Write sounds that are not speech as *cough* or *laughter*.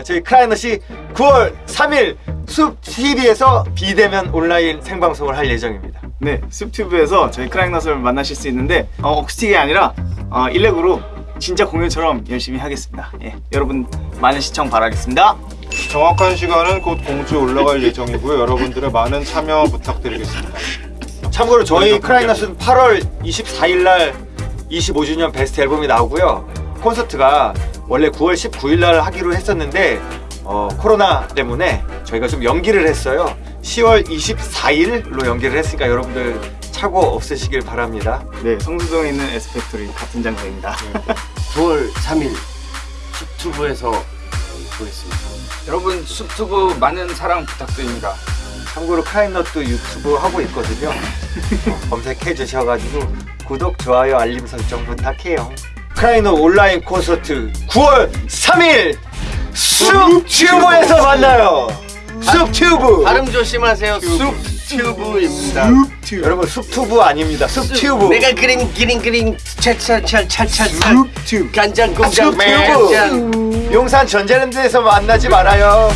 있습니다. 저희 크라이넛이 9월 3일 숲 TV에서 비대면 온라인 생방송을 할 예정입니다. 네, 숲튜브에서 저희 크라잉넛을 만나실 수 있는데 어, 억스틱이 아니라 어, 일렉으로 진짜 공연처럼 열심히 하겠습니다. 예, 여러분 많은 시청 바라겠습니다. 정확한 시간은 곧 공지에 올라갈 예정이고요. 여러분들의 많은 참여 부탁드리겠습니다. 참고로 저희 크라이넛은 8월 24일 날 25주년 베스트 앨범이 나오고요. 콘서트가 원래 9월 19일 날 하기로 했었는데 어, 코로나 때문에 저희가 좀 연기를 했어요. 10월 24일로 연기를 했으니까 여러분들 착오 없으시길 바랍니다. 네, 성수동에 있는 에스펙토리 같은 장소입니다. 9월 3일 숲튜브에서 보겠습니다. 여러분 숲튜브 많은 사랑 부탁드립니다. 참고로 크라이넛도 유튜브 하고 있거든요. 어, *laughs* 검색해 주셔가지고 구독, 좋아요, 알림 설정 부탁해요. 크라잉넛 온라인 콘서트 9월 3일 숲튜브에서 만나요. 숲튜브. 발음 조심하세요. 숲튜브입니다. 여러분 숲튜브 아닙니다. 숲튜브. 내가 그린 그린 그린 찰찰찰찰찰찰 숲튜브. 간장 공장 숲튜브. 용산 전자랜드에서 만나지 말아요.